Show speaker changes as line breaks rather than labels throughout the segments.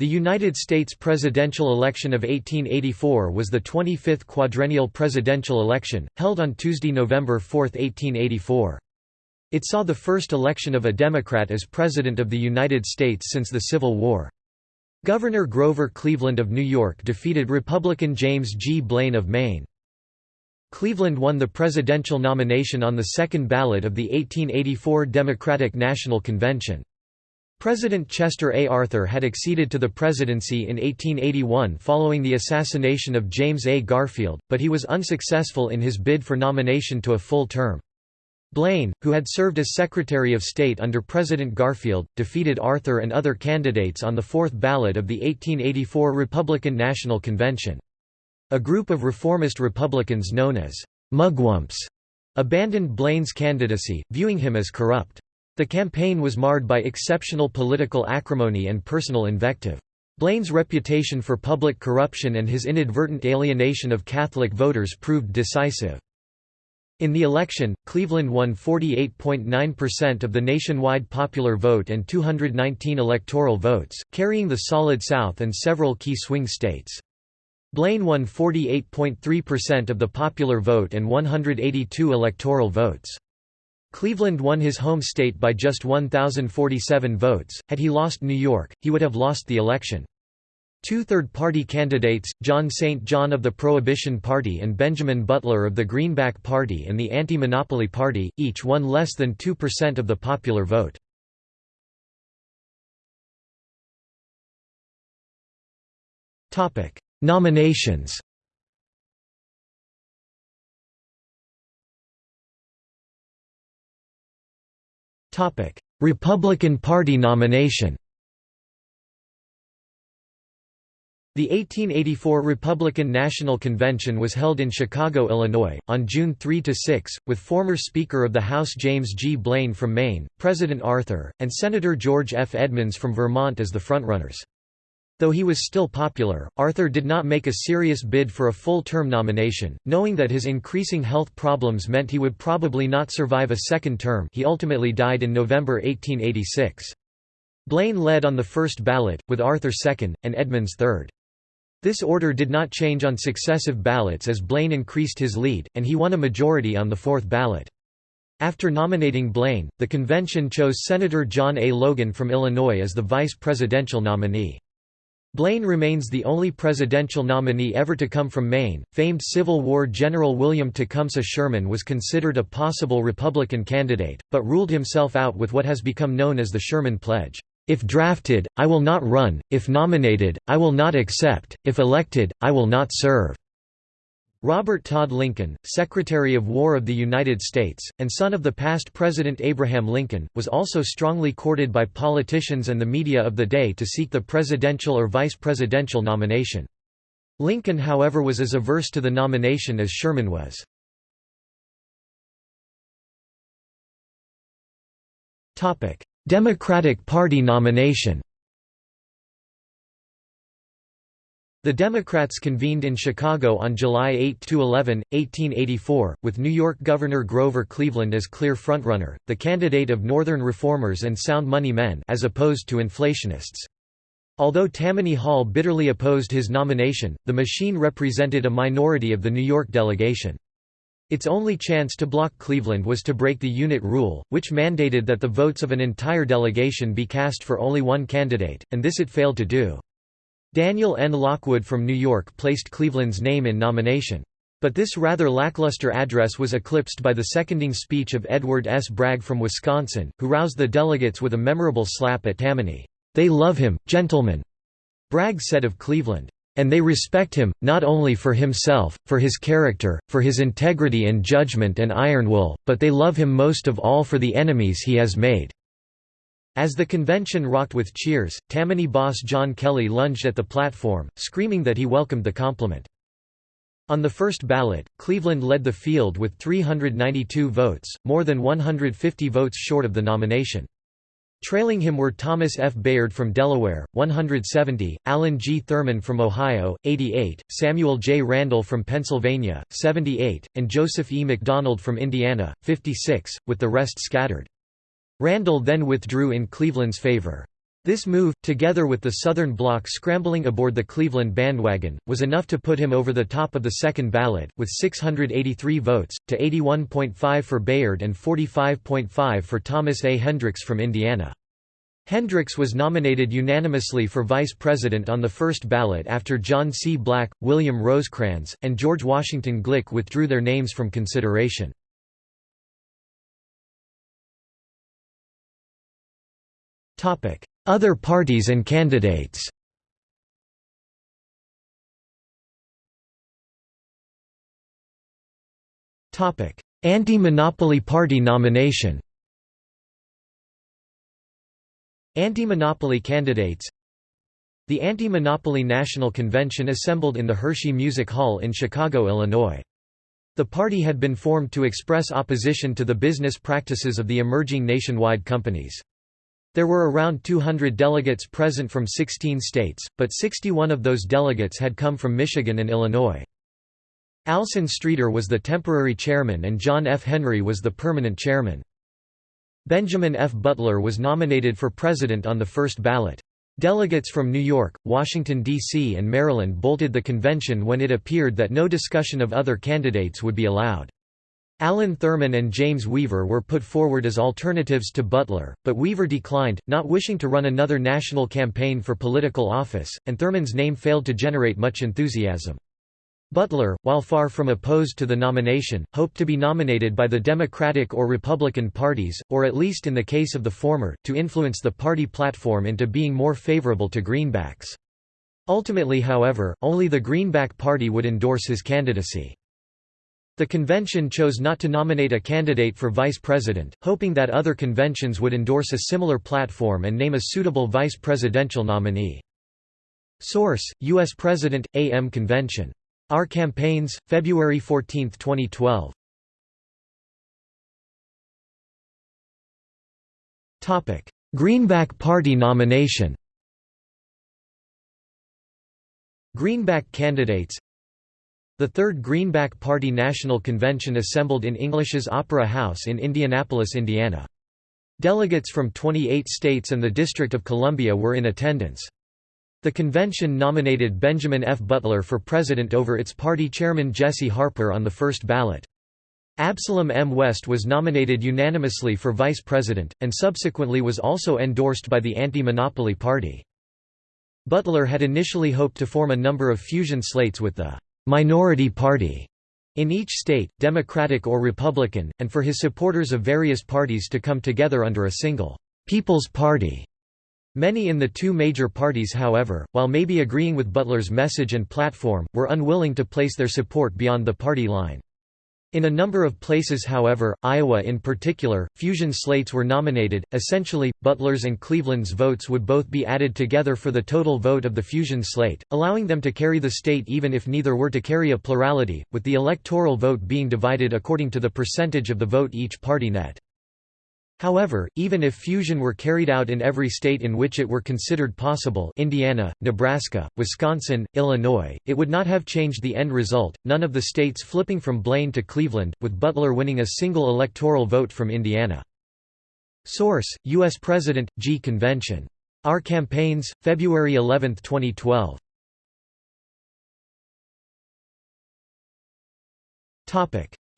The United States presidential election of 1884 was the 25th quadrennial presidential election, held on Tuesday, November 4, 1884. It saw the first election of a Democrat as President of the United States since the Civil War. Governor Grover Cleveland of New York defeated Republican James G. Blaine of Maine. Cleveland won the presidential nomination on the second ballot of the 1884 Democratic National Convention. President Chester A. Arthur had acceded to the presidency in 1881 following the assassination of James A. Garfield, but he was unsuccessful in his bid for nomination to a full term. Blaine, who had served as Secretary of State under President Garfield, defeated Arthur and other candidates on the fourth ballot of the 1884 Republican National Convention. A group of reformist Republicans known as mugwumps abandoned Blaine's candidacy, viewing him as corrupt. The campaign was marred by exceptional political acrimony and personal invective. Blaine's reputation for public corruption and his inadvertent alienation of Catholic voters proved decisive. In the election, Cleveland won 48.9% of the nationwide popular vote and 219 electoral votes, carrying the Solid South and several key swing states. Blaine won 48.3% of the popular vote and 182 electoral votes. Cleveland won his home state by just 1,047 votes. Had he lost New York, he would have lost the election. Two third-party candidates, John St. John of the Prohibition Party and Benjamin Butler of the Greenback Party and the Anti-Monopoly Party, each won less than 2% of the popular vote. Nominations Republican Party nomination The 1884 Republican National Convention was held in Chicago, Illinois, on June 3 to 6, with former Speaker of the House James G. Blaine from Maine, President Arthur, and Senator George F. Edmunds from Vermont as the frontrunners. Though he was still popular, Arthur did not make a serious bid for a full-term nomination, knowing that his increasing health problems meant he would probably not survive a second term he ultimately died in November 1886. Blaine led on the first ballot, with Arthur second, and Edmunds third. This order did not change on successive ballots as Blaine increased his lead, and he won a majority on the fourth ballot. After nominating Blaine, the convention chose Senator John A. Logan from Illinois as the vice presidential nominee. Blaine remains the only presidential nominee ever to come from Maine. Famed Civil War General William Tecumseh Sherman was considered a possible Republican candidate, but ruled himself out with what has become known as the Sherman Pledge. If drafted, I will not run, if nominated, I will not accept, if elected, I will not serve. Robert Todd Lincoln, Secretary of War of the United States, and son of the past President Abraham Lincoln, was also strongly courted by politicians and the media of the day to seek the presidential or vice presidential nomination. Lincoln however was as averse to the nomination as Sherman was. Democratic Party nomination The Democrats convened in Chicago on July 8–11, 1884, with New York Governor Grover Cleveland as clear frontrunner, the candidate of Northern reformers and sound money men as opposed to inflationists. Although Tammany Hall bitterly opposed his nomination, the machine represented a minority of the New York delegation. Its only chance to block Cleveland was to break the unit rule, which mandated that the votes of an entire delegation be cast for only one candidate, and this it failed to do. Daniel N. Lockwood from New York placed Cleveland's name in nomination. But this rather lackluster address was eclipsed by the seconding speech of Edward S. Bragg from Wisconsin, who roused the delegates with a memorable slap at Tammany. They love him, gentlemen, Bragg said of Cleveland. And they respect him, not only for himself, for his character, for his integrity and judgment and iron will, but they love him most of all for the enemies he has made. As the convention rocked with cheers, Tammany boss John Kelly lunged at the platform, screaming that he welcomed the compliment. On the first ballot, Cleveland led the field with 392 votes, more than 150 votes short of the nomination. Trailing him were Thomas F. Bayard from Delaware, 170, Allen G. Thurman from Ohio, 88, Samuel J. Randall from Pennsylvania, 78, and Joseph E. McDonald from Indiana, 56, with the rest scattered. Randall then withdrew in Cleveland's favor. This move, together with the Southern Bloc scrambling aboard the Cleveland bandwagon, was enough to put him over the top of the second ballot, with 683 votes, to 81.5 for Bayard and 45.5 for Thomas A. Hendricks from Indiana. Hendricks was nominated unanimously for vice president on the first ballot after John C. Black, William Rosecrans, and George Washington Glick withdrew their names from consideration. Other parties and candidates. Anti-Monopoly Party nomination. Anti-monopoly candidates. The Anti-Monopoly National Convention assembled in the Hershey Music Hall in Chicago, Illinois. The party had been formed to express opposition to the business practices of the emerging nationwide companies. There were around 200 delegates present from 16 states, but 61 of those delegates had come from Michigan and Illinois. Alson Streeter was the temporary chairman and John F. Henry was the permanent chairman. Benjamin F. Butler was nominated for president on the first ballot. Delegates from New York, Washington, D.C. and Maryland bolted the convention when it appeared that no discussion of other candidates would be allowed. Allen Thurman and James Weaver were put forward as alternatives to Butler, but Weaver declined, not wishing to run another national campaign for political office, and Thurman's name failed to generate much enthusiasm. Butler, while far from opposed to the nomination, hoped to be nominated by the Democratic or Republican parties, or at least in the case of the former, to influence the party platform into being more favorable to Greenbacks. Ultimately however, only the Greenback Party would endorse his candidacy. The convention chose not to nominate a candidate for vice president, hoping that other conventions would endorse a similar platform and name a suitable vice presidential nominee. Source: U.S. President, A.M. Convention. Our Campaigns, February 14, 2012. Greenback Party nomination Greenback candidates the Third Greenback Party National Convention assembled in English's Opera House in Indianapolis, Indiana. Delegates from 28 states and the District of Columbia were in attendance. The convention nominated Benjamin F. Butler for president over its party chairman Jesse Harper on the first ballot. Absalom M. West was nominated unanimously for vice president, and subsequently was also endorsed by the Anti-Monopoly Party. Butler had initially hoped to form a number of fusion slates with the minority party in each state, Democratic or Republican, and for his supporters of various parties to come together under a single People's Party. Many in the two major parties however, while maybe agreeing with Butler's message and platform, were unwilling to place their support beyond the party line. In a number of places however, Iowa in particular, fusion slates were nominated, essentially, Butler's and Cleveland's votes would both be added together for the total vote of the fusion slate, allowing them to carry the state even if neither were to carry a plurality, with the electoral vote being divided according to the percentage of the vote each party net. However, even if fusion were carried out in every state in which it were considered possible Indiana, Nebraska, Wisconsin, Illinois, it would not have changed the end result, none of the states flipping from Blaine to Cleveland, with Butler winning a single electoral vote from Indiana. Source: U.S. President, G. Convention. Our Campaigns, February 11, 2012.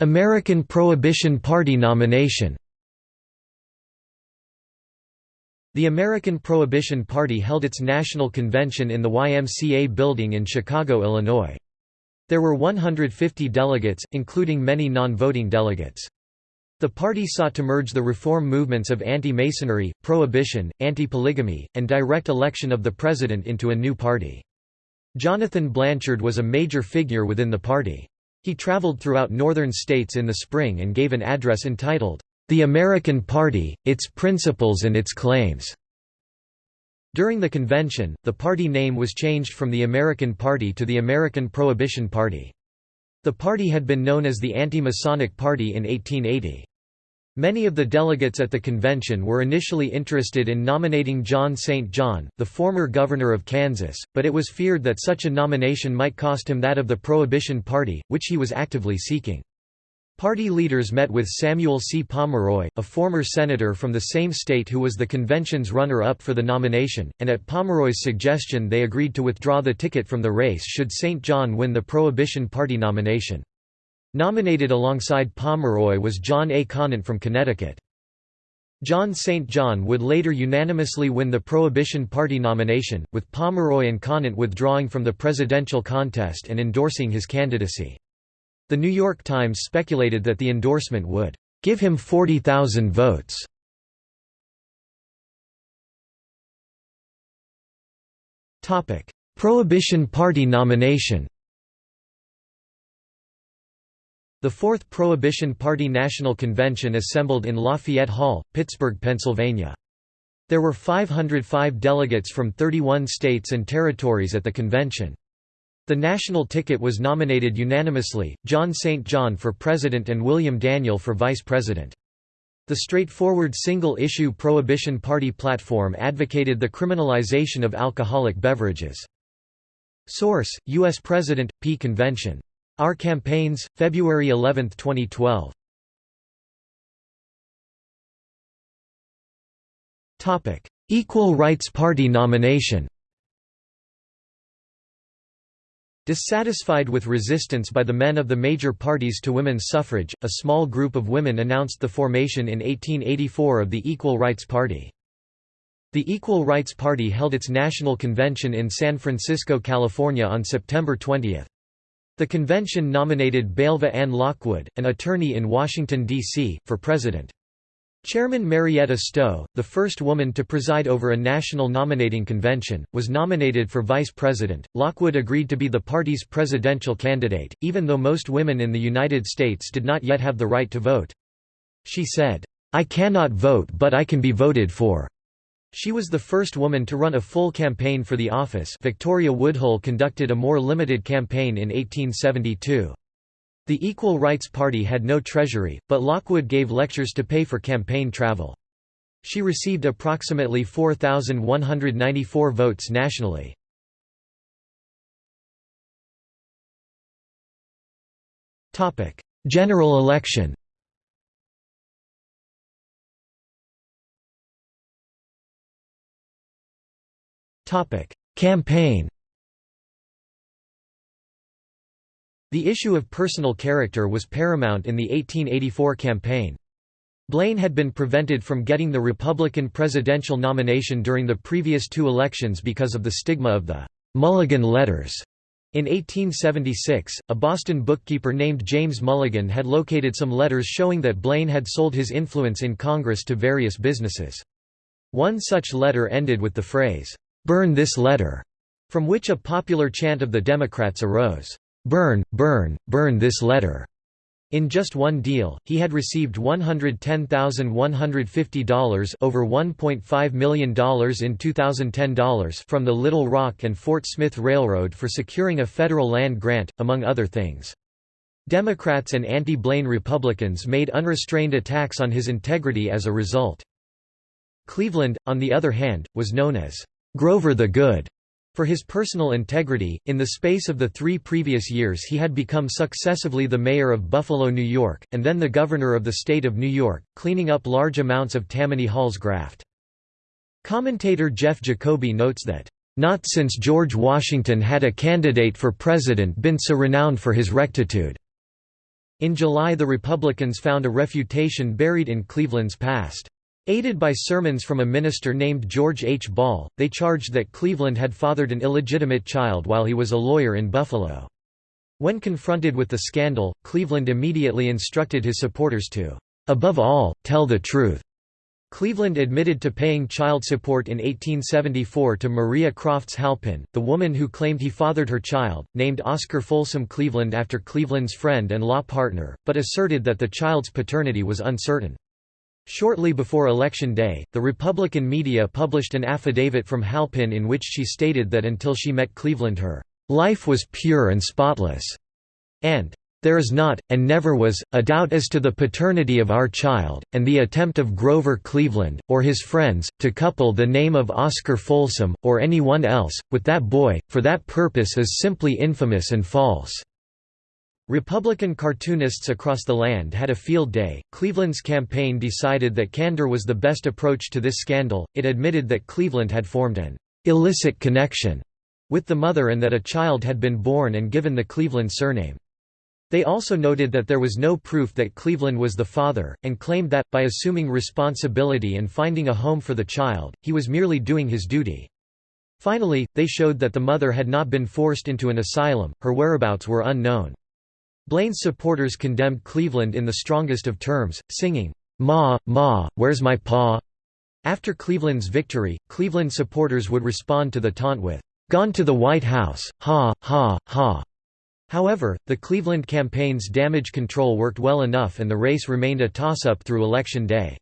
American Prohibition Party nomination The American Prohibition Party held its national convention in the YMCA building in Chicago, Illinois. There were 150 delegates, including many non-voting delegates. The party sought to merge the reform movements of anti-Masonry, prohibition, anti-polygamy, and direct election of the president into a new party. Jonathan Blanchard was a major figure within the party. He traveled throughout northern states in the spring and gave an address entitled, the American Party, Its Principles and Its Claims. During the convention, the party name was changed from the American Party to the American Prohibition Party. The party had been known as the Anti-Masonic Party in 1880. Many of the delegates at the convention were initially interested in nominating John St. John, the former governor of Kansas, but it was feared that such a nomination might cost him that of the Prohibition Party, which he was actively seeking. Party leaders met with Samuel C. Pomeroy, a former senator from the same state who was the convention's runner-up for the nomination, and at Pomeroy's suggestion they agreed to withdraw the ticket from the race should St. John win the Prohibition Party nomination. Nominated alongside Pomeroy was John A. Conant from Connecticut. John St. John would later unanimously win the Prohibition Party nomination, with Pomeroy and Conant withdrawing from the presidential contest and endorsing his candidacy. The New York Times speculated that the endorsement would give him 40,000 votes. Topic: Prohibition Party nomination The Fourth Prohibition Party National Convention assembled in Lafayette Hall, Pittsburgh, Pennsylvania. There were 505 delegates from 31 states and territories at the convention. The national ticket was nominated unanimously, John St. John for president and William Daniel for vice president. The straightforward single-issue Prohibition Party platform advocated the criminalization of alcoholic beverages. Source: U.S. President, P. Convention. Our Campaigns, February 11, 2012. Equal Rights Party nomination Dissatisfied with resistance by the men of the major parties to women's suffrage, a small group of women announced the formation in 1884 of the Equal Rights Party. The Equal Rights Party held its national convention in San Francisco, California on September 20. The convention nominated Belva Ann Lockwood, an attorney in Washington, D.C., for president. Chairman Marietta Stowe, the first woman to preside over a national nominating convention, was nominated for vice president. Lockwood agreed to be the party's presidential candidate, even though most women in the United States did not yet have the right to vote. She said, I cannot vote but I can be voted for. She was the first woman to run a full campaign for the office Victoria Woodhull conducted a more limited campaign in 1872. The Equal Rights Party had no treasury, but Lockwood gave lectures to pay for campaign travel. She received approximately 4,194 votes nationally. General election Campaign The issue of personal character was paramount in the 1884 campaign. Blaine had been prevented from getting the Republican presidential nomination during the previous two elections because of the stigma of the Mulligan letters. In 1876, a Boston bookkeeper named James Mulligan had located some letters showing that Blaine had sold his influence in Congress to various businesses. One such letter ended with the phrase, "'Burn this letter'", from which a popular chant of the Democrats arose. Burn, burn, burn this letter. In just one deal, he had received $110,150 over $1.5 million in 2010 dollars from the Little Rock and Fort Smith Railroad for securing a federal land grant, among other things. Democrats and anti-Blaine Republicans made unrestrained attacks on his integrity as a result. Cleveland, on the other hand, was known as Grover the Good for his personal integrity, in the space of the three previous years he had become successively the mayor of Buffalo, New York, and then the governor of the state of New York, cleaning up large amounts of Tammany Hall's graft. Commentator Jeff Jacoby notes that, "...not since George Washington had a candidate for president been so renowned for his rectitude." In July the Republicans found a refutation buried in Cleveland's past. Aided by sermons from a minister named George H. Ball, they charged that Cleveland had fathered an illegitimate child while he was a lawyer in Buffalo. When confronted with the scandal, Cleveland immediately instructed his supporters to, "...above all, tell the truth." Cleveland admitted to paying child support in 1874 to Maria Crofts Halpin, the woman who claimed he fathered her child, named Oscar Folsom Cleveland after Cleveland's friend and law partner, but asserted that the child's paternity was uncertain. Shortly before Election Day, the Republican media published an affidavit from Halpin in which she stated that until she met Cleveland her life was pure and spotless, and there is not, and never was, a doubt as to the paternity of our child, and the attempt of Grover Cleveland, or his friends, to couple the name of Oscar Folsom, or any one else, with that boy, for that purpose is simply infamous and false." Republican cartoonists across the land had a field day. Cleveland's campaign decided that candor was the best approach to this scandal. It admitted that Cleveland had formed an illicit connection with the mother and that a child had been born and given the Cleveland surname. They also noted that there was no proof that Cleveland was the father, and claimed that, by assuming responsibility and finding a home for the child, he was merely doing his duty. Finally, they showed that the mother had not been forced into an asylum, her whereabouts were unknown. Blaine's supporters condemned Cleveland in the strongest of terms, singing, Ma, Ma, where's my pa? After Cleveland's victory, Cleveland supporters would respond to the taunt with, Gone to the White House, ha, ha, ha. However, the Cleveland campaign's damage control worked well enough and the race remained a toss-up through Election Day.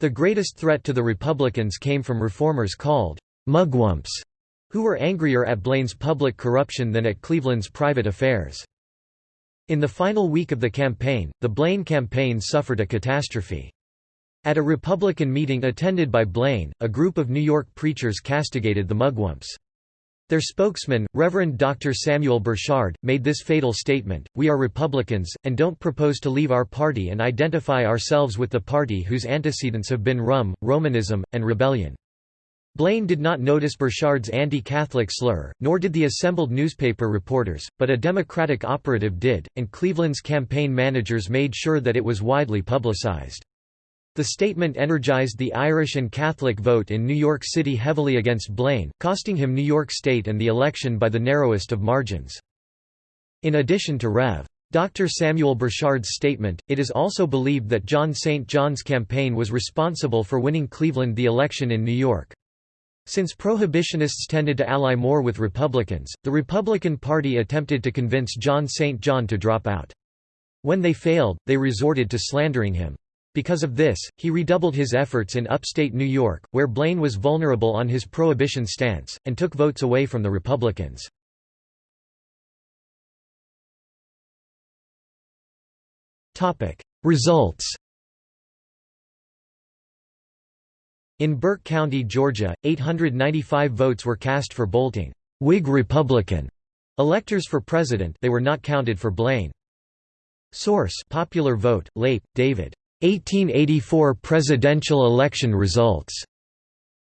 The greatest threat to the Republicans came from reformers called «mugwumps», who were angrier at Blaine's public corruption than at Cleveland's private affairs. In the final week of the campaign, the Blaine campaign suffered a catastrophe. At a Republican meeting attended by Blaine, a group of New York preachers castigated the mugwumps. Their spokesman, Reverend Dr. Samuel Burchard, made this fatal statement, We are Republicans, and don't propose to leave our party and identify ourselves with the party whose antecedents have been rum, Romanism, and rebellion. Blaine did not notice Burchard's anti-Catholic slur, nor did the assembled newspaper reporters, but a Democratic operative did, and Cleveland's campaign managers made sure that it was widely publicized. The statement energized the Irish and Catholic vote in New York City heavily against Blaine, costing him New York State and the election by the narrowest of margins. In addition to Rev. Dr. Samuel Burchard's statement, it is also believed that John St. John's campaign was responsible for winning Cleveland the election in New York. Since prohibitionists tended to ally more with Republicans, the Republican Party attempted to convince John St. John to drop out. When they failed, they resorted to slandering him. Because of this, he redoubled his efforts in upstate New York, where Blaine was vulnerable on his prohibition stance, and took votes away from the Republicans. Results In Burke County, Georgia, 895 votes were cast for Boelting Whig Republican electors for president they were not counted for Blaine. Source Popular Vote, Leip, David. 1884 presidential election results.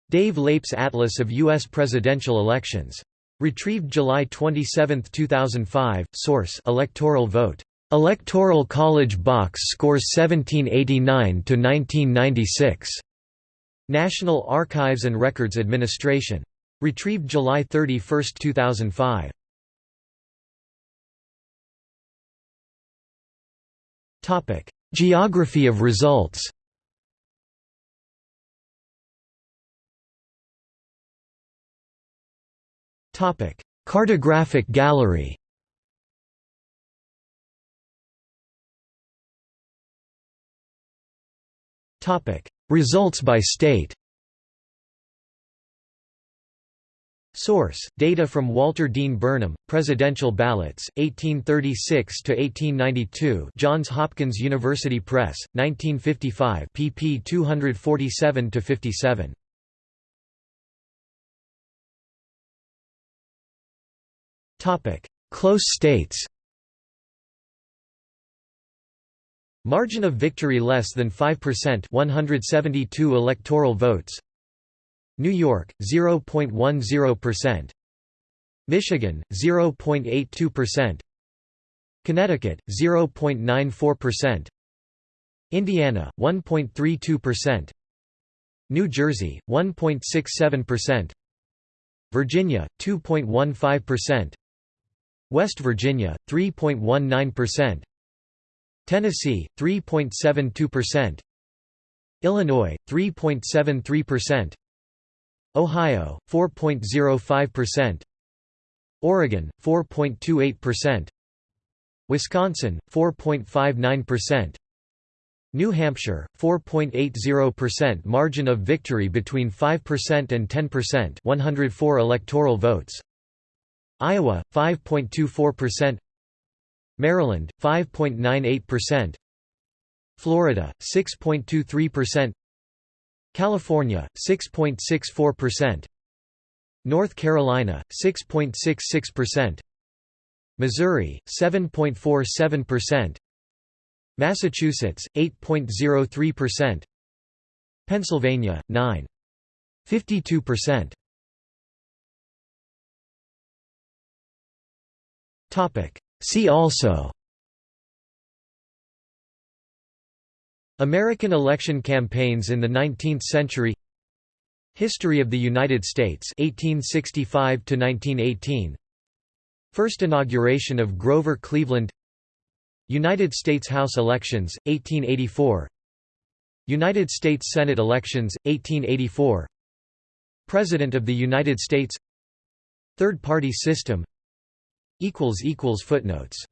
Dave Leip's Atlas of U.S. presidential elections. Retrieved July 27, 2005. Source: Electoral vote. Electoral College box scores 1789 to 1996. National Archives and Records Administration. Retrieved July 31, 2005. Topic: Geography of results. Topic: Cartographic gallery Results by state Source: Data from Walter Dean Burnham, Presidential Ballots, 1836 to 1892. Johns Hopkins University Press, 1955, pp. 247 to 57. Topic: Close states. Margin of victory less than 5%, 172 electoral votes. New York 0.10%, Michigan 0.82%, Connecticut 0.94%, Indiana 1.32%, New Jersey 1.67%, Virginia 2.15%, West Virginia 3.19%, Tennessee 3.72%, Illinois 3.73%, Ohio 4.05%, Oregon 4.28%, Wisconsin 4.59%, New Hampshire 4.80% margin of victory between 5% and 10% 104 electoral votes. Iowa 5.24% Maryland 5.98% Florida 6.23% California 6.64%, North Carolina 6.66%, Missouri 7.47%, Massachusetts 8.03%, Pennsylvania 9.52%. See also American election campaigns in the 19th century History of the United States 1865 to 1918 First inauguration of Grover Cleveland United States House elections 1884 United States Senate elections 1884 President of the United States Third party system footnotes